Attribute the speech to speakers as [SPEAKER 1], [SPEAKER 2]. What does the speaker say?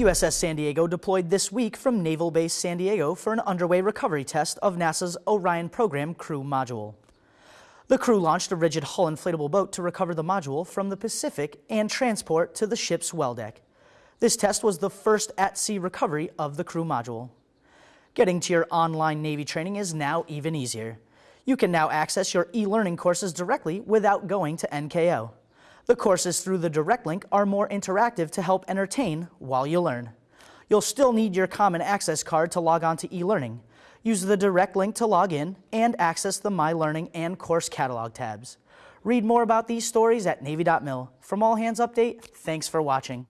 [SPEAKER 1] USS San Diego deployed this week from Naval Base San Diego for an underway recovery test of NASA's Orion program crew module. The crew launched a rigid hull inflatable boat to recover the module from the Pacific and transport to the ship's well deck. This test was the first at-sea recovery of the crew module. Getting to your online Navy training is now even easier. You can now access your e-learning courses directly without going to NKO. The courses through the direct link are more interactive to help entertain while you learn. You'll still need your Common Access card to log on to e-learning. Use the direct link to log in and access the My Learning and Course Catalog tabs. Read more about these stories at Navy.mil. From All Hands Update, thanks for watching.